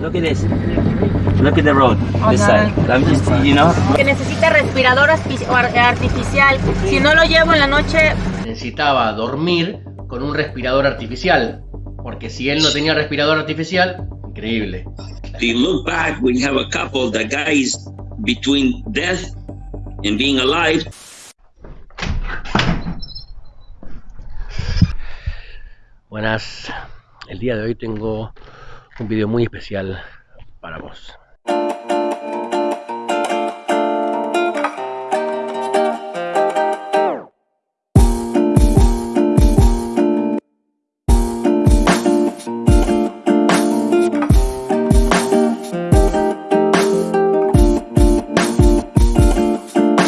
Look at this. Look at the road. Oh, This side. I'm just, you know. Que necesita respirador artificial. Si no lo llevo en la noche, necesitaba dormir con un respirador artificial. Porque si él no tenía respirador artificial, increíble. If you look back, you have a couple, the guy is between death and being alive. Buenas, el día de hoy tengo un video muy especial para vos.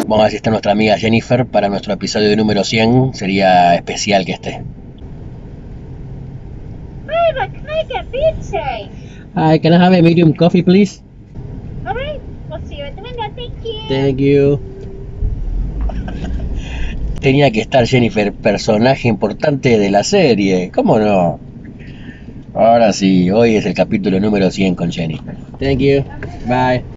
Vamos a está nuestra amiga Jennifer para nuestro episodio número 100. Sería especial que esté. Pizza? Hi, can I have a medium coffee, please? All right, we'll see you at the window. Thank you. Thank you. Tenía que estar Jennifer, personaje importante de la serie. ¿Cómo no? Ahora sí, hoy es el capítulo número 100 con Jennifer. Thank you. Bye.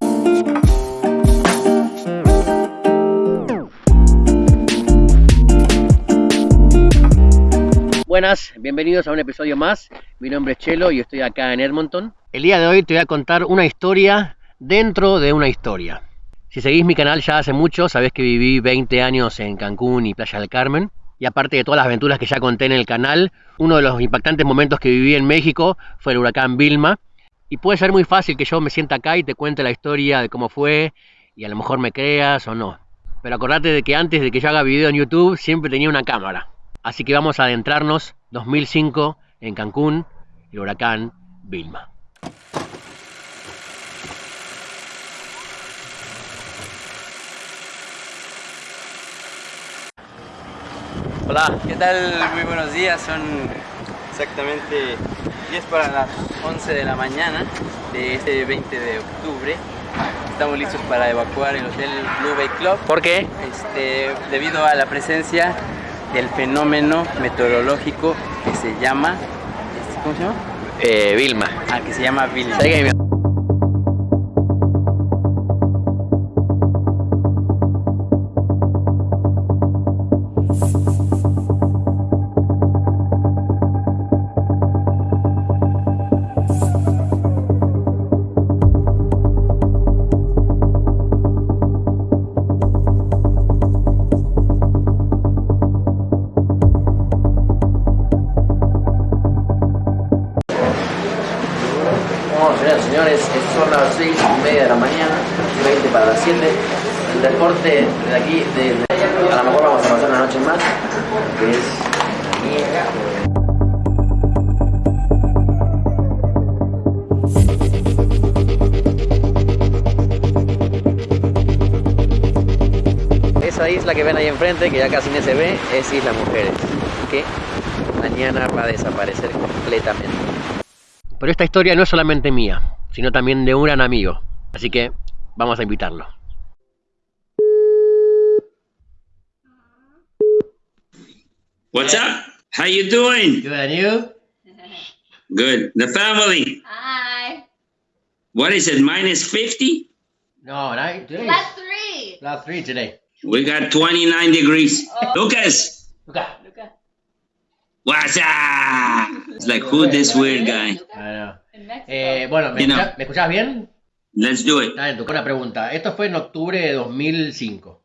Buenas, bienvenidos a un episodio más. Mi nombre es Chelo y estoy acá en Edmonton. El día de hoy te voy a contar una historia dentro de una historia. Si seguís mi canal ya hace mucho, sabés que viví 20 años en Cancún y Playa del Carmen. Y aparte de todas las aventuras que ya conté en el canal, uno de los impactantes momentos que viví en México fue el huracán Vilma. Y puede ser muy fácil que yo me sienta acá y te cuente la historia de cómo fue y a lo mejor me creas o no. Pero acordate de que antes de que yo haga video en YouTube siempre tenía una cámara. Así que vamos a adentrarnos 2005 en Cancún, el huracán Vilma. Hola, ¿qué tal? Muy buenos días, son exactamente 10 para las 11 de la mañana de este 20 de octubre. Estamos listos para evacuar el Hotel Blue Bay Club. ¿Por qué? Este, debido a la presencia del fenómeno meteorológico que se llama, ¿cómo se llama? Eh, Vilma. Ah, que se llama Vilma. Señores, son las 6 y media de la mañana, 20 para las 7. El deporte de aquí, de, a lo mejor vamos a pasar una noche más, que es aquí. Esa isla que ven ahí enfrente, que ya casi no se ve, es Isla Mujeres, que mañana va a desaparecer completamente. Pero esta historia no es solamente mía, sino también de un gran amigo. Así que vamos a invitarlo. What's up? How you doing? Good, and you? Good. The family. Hi. What is it? Minus 50? No, right? Today Plus three. last three today. We got 29 degrees. Lucas, Luca. What's up? It's like, who this weird guy? Eh, bueno, ¿me, You know. escucha- ¿me escuchás bien? Let's do it. Ah, una pregunta. Esto fue en octubre de 2005.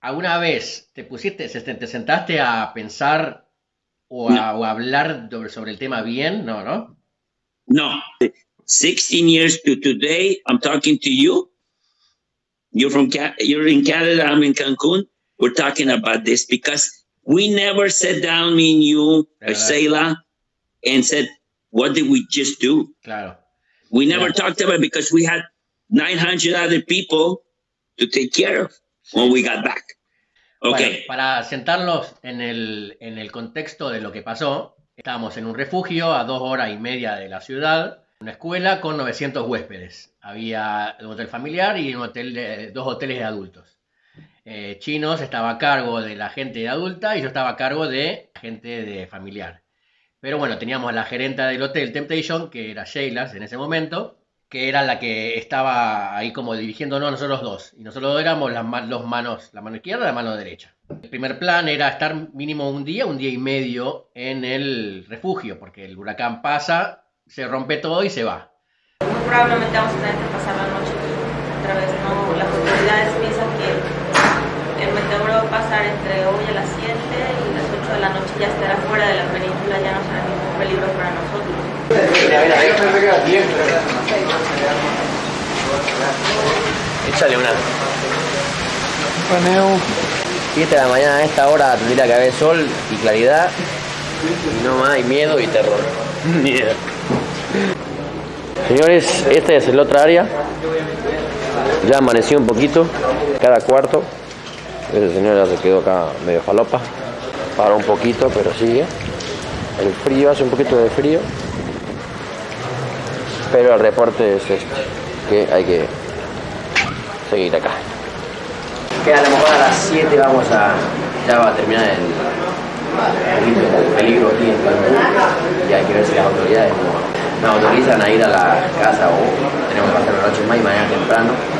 ¿Alguna vez te pusiste, te sentaste a pensar o a, o a hablar sobre, el tema bien? No, ¿no? No. 16 years to today, I'm talking to you. You're from you're in Canada, I'm in Cancun. We're talking about this because we never sat down, me and you, Seila, and said, what did we just do? Claro. We never Yeah. talked about it because we had 900 other people to take care of when we got back. Okay. Bueno, para sentarlos en el, en el contexto de lo que pasó, estábamos en un refugio a dos horas y media de la ciudad, una escuela con 900 huéspedes. Había un hotel familiar y un hotel de, dos hoteles de adultos. Eh, Chinos estaba a cargo de la gente adulta y yo estaba a cargo de gente de familiar. Pero bueno, teníamos a la gerenta del hotel Temptation, que era Sheila en ese momento, que era la que estaba ahí como dirigiéndonos a nosotros dos. Y nosotros dos éramos las los manos, la mano izquierda y la mano derecha. El primer plan era estar mínimo un día, un día y medio en el refugio, porque el huracán pasa, se rompe todo y se va. Muy probablemente vamos a tener que pasar la noche aquí otra vez. No, las autoridades piensan a pasar entre hoy a las 7 y las 8 de la noche ya estará fuera de la península, ya no será ningún peligro para nosotros. Échale una. 7 de la mañana a esta hora tendría que haber sol y claridad. Y no más hay miedo y terror. Miedo. Señores, esta es la otra área. Ya amaneció un poquito, cada cuarto. Ese señor ya se quedó acá medio falopa. Paró un poquito, pero sigue. El frío, hace un poquito de frío. Pero el reporte es este, que hay que seguir acá. Que a lo mejor a las 7 vamos a. ya va a terminar el, el peligro aquí en Cancún. Y hay que ver si las autoridades nos, nos autorizan a ir a la casa o tenemos que pasar la noche más y mañana temprano.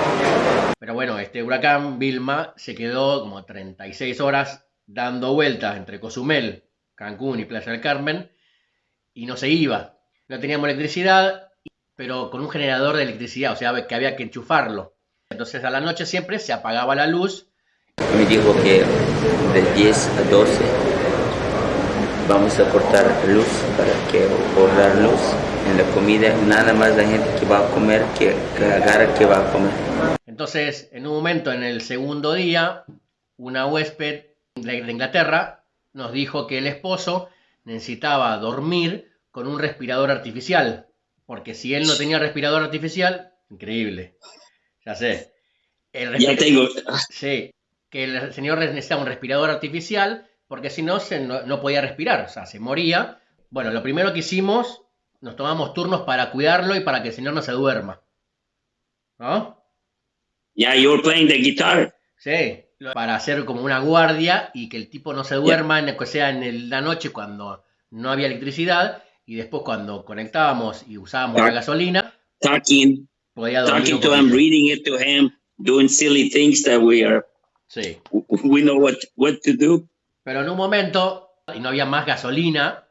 Pero bueno, este huracán Vilma se quedó como 36 horas dando vueltas entre Cozumel, Cancún y Playa del Carmen y no se iba. No teníamos electricidad, pero con un generador de electricidad, o sea, que había que enchufarlo. Entonces a la noche siempre se apagaba la luz Me dijo que de 10 a 12 vamos a cortar luz para que ahorrar luz en la comida. Nada más la gente que va a comer que, que agarra que va a comer. Entonces, en un momento, en el segundo día, una huésped de Inglaterra nos dijo que el esposo necesitaba dormir con un respirador artificial. Porque si él no tenía respirador artificial, increíble. Ya sé. El Ya tengo. Sí, que el señor necesitaba un respirador artificial porque si no, se, no, no podía respirar, o sea, se moría. Bueno, lo primero que hicimos, nos tomamos turnos para cuidarlo y para que el señor no se duerma. ¿No? Yeah, you were playing the guitar. Sí, para hacer como una guardia y que el tipo no se duerma, en, que sea en el- la noche cuando no había electricidad y después cuando conectábamos y usábamos la Ah. gasolina, Talking, podía talking to him, reading it to him, doing silly things that we are. Sí. We know what what to do. Pero en un momento, y no había más gasolina,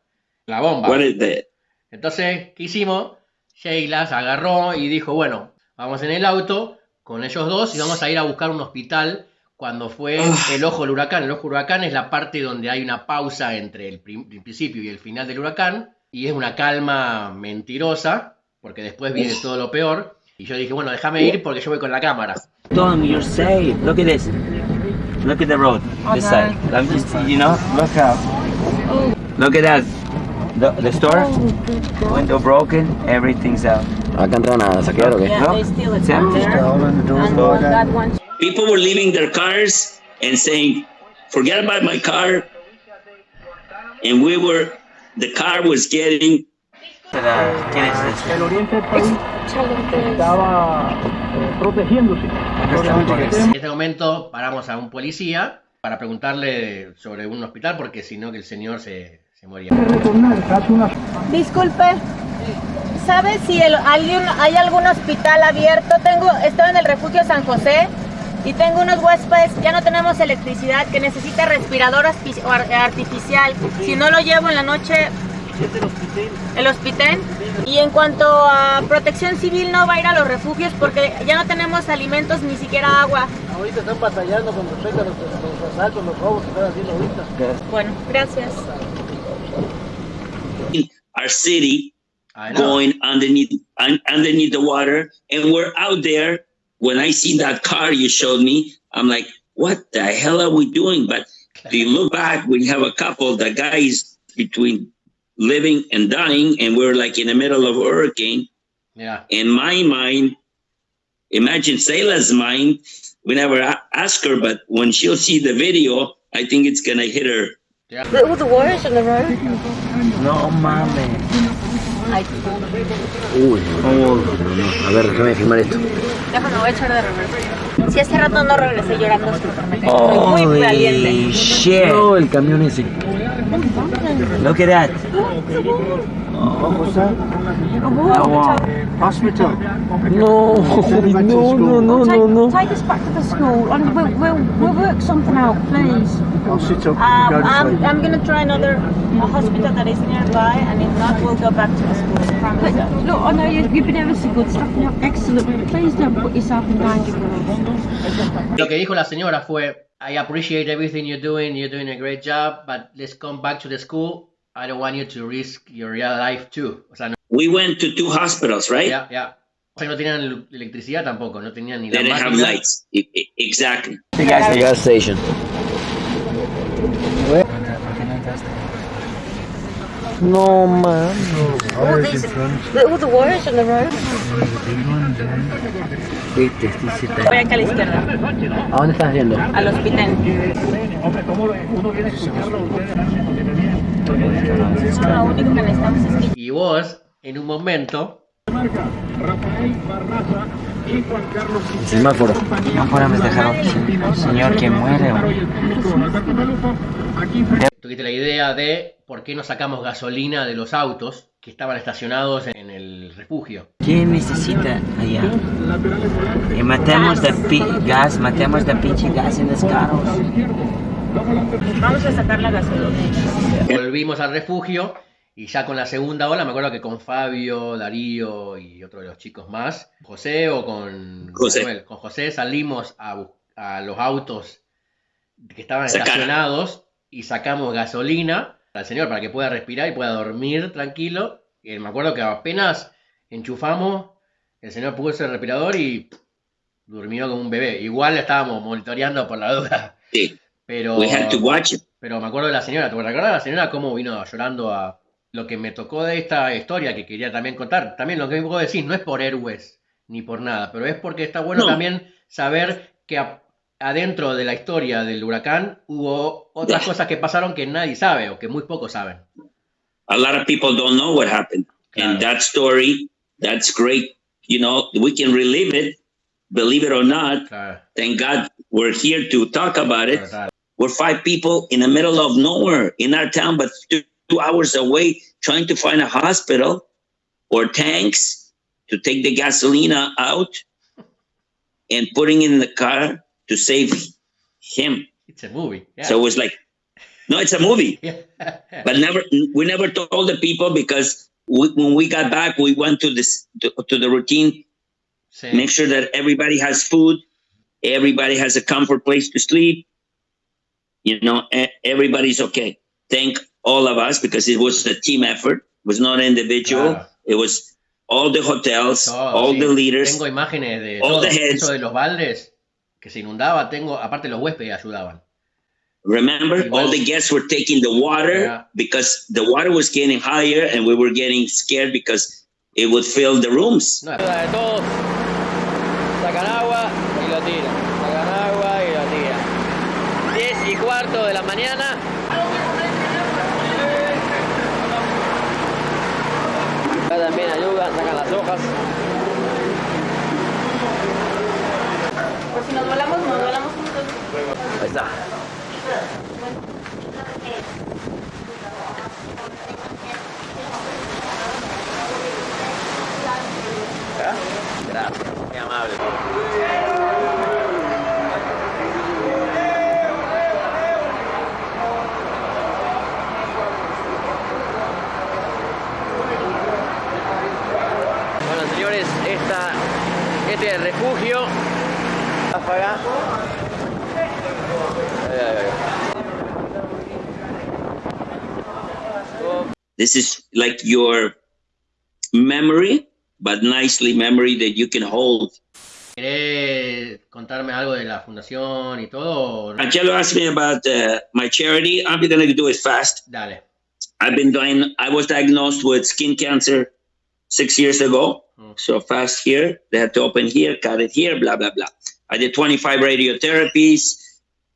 la bomba. What is that? Entonces, ¿qué hicimos? Sheila se agarró y dijo, bueno, vamos en el auto con ellos dos y vamos a ir a buscar un hospital cuando fue el ojo del huracán. El ojo del huracán es la parte donde hay una pausa entre el, principio y el final del huracán y es una calma mentirosa porque después viene todo lo peor. Y yo dije, bueno, déjame ir porque yo voy con la cámara. Tom, you're safe. Look at this. Look at the road. This side. I'm just, you know, look out. Look at that. The, the store. Window broken. Everyth's out. ¿Acá entraron a saquear o qué? No? It's empty. People were leaving their cars and saying, "Forget about my car." And we were, the car was getting ¿Quién es este? En este momento paramos a un policía para preguntarle sobre un hospital porque si no que el señor se, se moría. Disculpe, ¿sabe si el- alguien, hay algún hospital abierto? Tengo, estoy en el refugio San José y tengo unos huéspedes, ya no tenemos electricidad, que necesita respirador artificial. Si no lo llevo en la noche, el hospital. Y en cuanto a protección civil, no va a ir a los refugios porque ya no tenemos alimentos ni siquiera agua. Ahorita están batallando con respecto a los, los asaltos, los robos que están haciendo ahorita. Bueno, gracias. Our city going underneath un, underneath the water and we're out there. When i see that car you showed me i'm like what the hell are we doing? But do you look back we have a couple the guys between living and dying and we're like in the middle of a hurricane. Yeah. in my mind imagine Sayla's mind we never ask her but when she'll see the video i think it's gonna hit her No mames. Uy, no, no, no. A ver, déjame filmar esto. Déjame, voy a echar de reversa. Si hace rato no regresé llorando, es porque me caí. Soy muy valiente. shit. No, el camión ese. Look at that. What was that? A war. Hospital. No, no, no, no, no, no. Take us back to the school and we'll, we'll, we'll work something out, please. I'll sit up. Um, go this I'm. I'm gonna try another a hospital that is nearby, and if not, we'll go back to the school. I promise But look, I know you, you've been ever so good, staffing up excellent, but please don't put yourself in danger for us. Lo que dijo la señora fue, I appreciate everything you're doing, you're doing a great job, but let's come back to the school. I don't want you to risk your real life too. O sea, no, We went to two hospitals, right? Yeah, yeah. O sea, no tenían electricidad tampoco, no tenían ni They la didn't have lights. Exactly. The gas station. Gas station. No, man. All these, all the wires on the road. Voy acá a la izquierda, ¿A dónde estás yendo? al hospital. Lo único que necesitamos es que Y vos, en un momento, Semáforo. No podemos dejar un señor que muere. tuviste la idea de por qué no sacamos gasolina de los autos que estaban estacionados en el refugio. ¿Quién necesita allá? Y matemos de gas, matemos de pinche gas en los carros. Vamos a sacar la gasolina. Volvimos al refugio y ya con la segunda ola, me acuerdo que con Fabio, Darío y otro de los chicos más, José o con José. Manuel, con José salimos a, los autos que estaban Sacar. estacionados y sacamos gasolina al señor para que pueda respirar y pueda dormir tranquilo. Y me acuerdo que apenas enchufamos, el señor puso el respirador y durmió como un bebé. Igual le estábamos monitoreando por la duda. Sí. Pero, We had to watch it. pero me acuerdo de la señora, ¿te acuerdas de la señora cómo vino llorando a lo que me tocó de esta historia que quería también contar? También lo que me puedo decir, no es por héroes ni por nada, pero es porque está bueno No. también saber que a- adentro de la historia del huracán hubo otras cosas que pasaron que nadie sabe o que muy pocos saben. A lot of people don't know what happened. And Claro. that story, that's great. You know, we can relive it, believe it or not. Claro, Thank God we're here to talk about it. claro. We're five people in the middle of nowhere in our town, but two, two hours away, trying to find a hospital or tanks to take the gasolina out and putting in the car to save him. It's a movie. Yeah. So it was like, no, it's a movie. Yeah. but never we never told the people because we, when we got back we went to this to, to the routine Sí. make sure that everybody has food everybody has a comfort place to sleep you know everybody's okay thank all of us because it was a team effort it was not individual Claro. it was all the hotels Todo, all sí. the leaders Tengo imágenes de all todo. the heads. De los baldes que se inundaba, tengo, aparte los huéspedes ayudaban. remember Y all vos- the guests were taking the water Yeah. because the water was getting higher and we were getting scared because it would fill the rooms No, de todos. Sacan agua cuarto esta, este es el refugio. Ráfaga. This is like your memory but nicely memory that you can hold ¿Querés contarme algo de la fundación y todo? o no? angelo asked me about uh, my charity i'm going to do it fast Dale. i've been doing i was diagnosed with skin cancer six years ago So fast here they had to open here cut it here blah blah blah. I did 25 radiotherapies.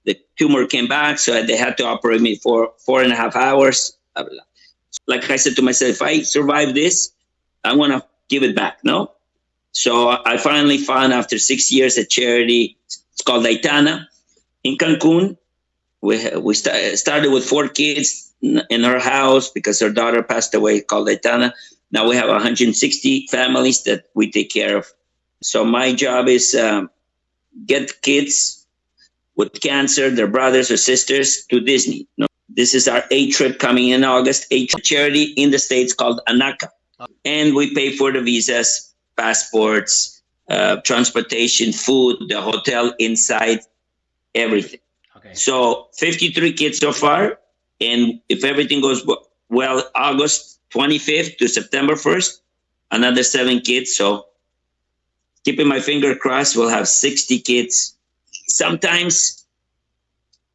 The tumor came back so they had to operate me for four and a half hours blah, blah, like i said to myself if i survive this i want to give it back no? So i finally found after six years a charity it's called aitana. In cancun we, we sta- started with four kids in her house because her daughter passed away called Aitana. Now we have 160 families that we take care of. So my job is um, get kids with cancer, their brothers or sisters, to Disney. No, this is our A trip coming in August. A charity in the states called ANACA. and we pay for the visas, passports, uh, transportation, food, the hotel inside, everything. Okay. So 53 kids so far, and if everything goes well, August 25th to September 1st, another seven kids. So keeping my finger crossed, we'll have 60 kids. Sometimes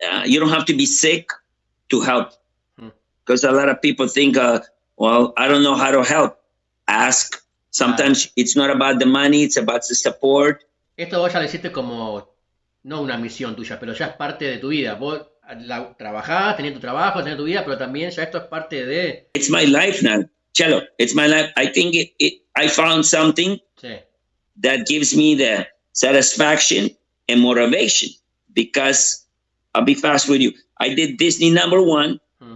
uh, you don't have to be sick to help, Hmm. because a lot of people think, uh, well, I don't know how to help. Ask. Sometimes it's not about the money; it's about the support. Esto vos ya lo hiciste como, no una misión tuya, pero ya es parte de tu vida. Vos la, trabajás, tenés tu trabajo, tu vida, pero también ya esto es parte de... It's my life now, Cello. It's my life. I think it, it, I found something Sí, that gives me the satisfaction and motivation because I'll be fast with you. I did Disney number one. Hmm.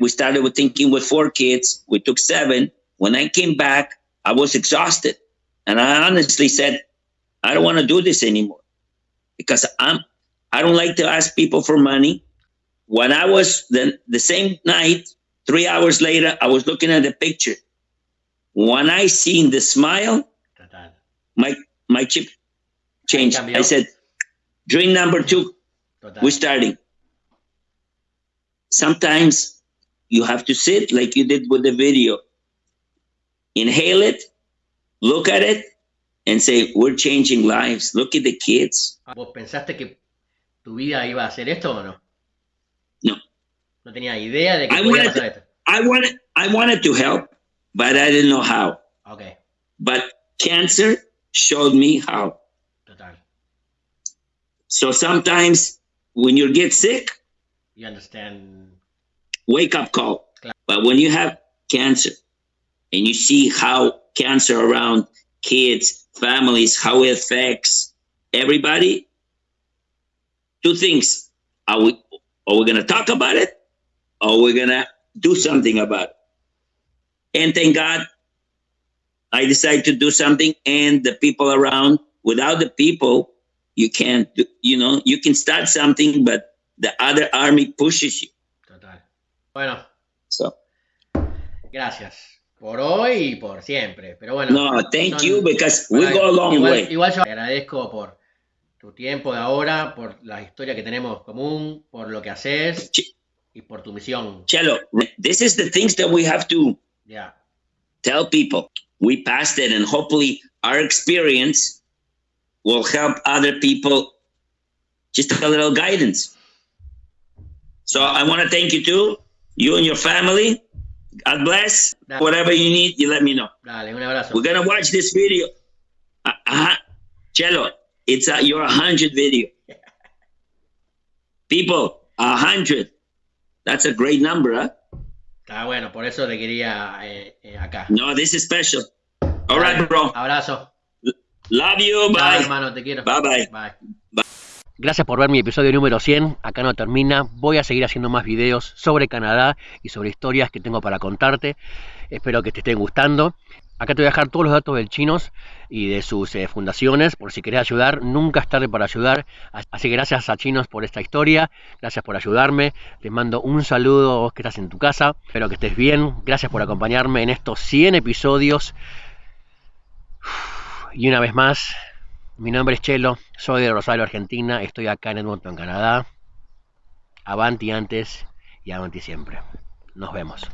We started with thinking with four kids. We took seven. When I came back, I was exhausted. And I honestly said, I don't want to do this anymore because I'm, I don't like to ask people for money. When I was the, the same night, three hours later, I was looking at the picture. When I seen the smile, my my chip changed. I said, dream number two, we're starting. Sometimes you have to sit like you did with the video. Inhale it, look at it, and say, We're changing lives. Look at the kids. Ah, ¿Vos pensaste que tu vida iba a hacer esto o no? No. No tenía idea de que I podía pasar to- esto. I wanted I wanted to help, but I didn't know how. Ok, But cancer showed me how. total. So sometimes when you get sick, You understand. wake up call. Claro. But when you have cancer and you see how cancer around kids, families, how it affects everybody, two things. Are we are we gonna talk about it or we're gonna do something about it? And thank God I decided to do something and the people around without the people you can't do, you know you can start something but the other army pushes you Total. Bueno, so gracias. Por hoy y por siempre. Pero bueno. No, thank son- you because we Bueno, go a long igual, way. igual yo agradezco por tu tiempo de ahora, por la historia que tenemos común, por lo que haces y por tu misión. Cello, this is the things that we have to tell people. We passed it, and hopefully, our experience will help other people. Just a little guidance. So I want to thank you too, you and your family. God bless. Dale. Whatever you need, you let me know. Dale, un abrazo. We're gonna watch this video. Uh, uh, Cello, it's a, your hundred video. People, a hundred. That's a great number, huh? Está bueno, por eso te quería eh, eh, acá. No, this is special. All right, bro. Abrazo. Love you. Chao, Bye. hermano, te quiero. Bye, bye. Bye. Gracias por ver mi episodio número 100. Acá no termina. Voy a seguir haciendo más videos sobre Canadá y sobre historias que tengo para contarte. Espero que te estén gustando. Acá te voy a dejar todos los datos del Chinos y de sus eh, fundaciones por si querés ayudar. Nunca es tarde para ayudar. Así que gracias a Chinos por esta historia. Gracias por ayudarme. Les mando un saludo a vos que estás en tu casa. Espero que estés bien. Gracias por acompañarme en estos 100 episodios. Y una vez más, mi nombre es Chelo, soy de Rosario, Argentina, estoy acá en Edmonton, Canadá. Avanti antes y avanti siempre. Nos vemos.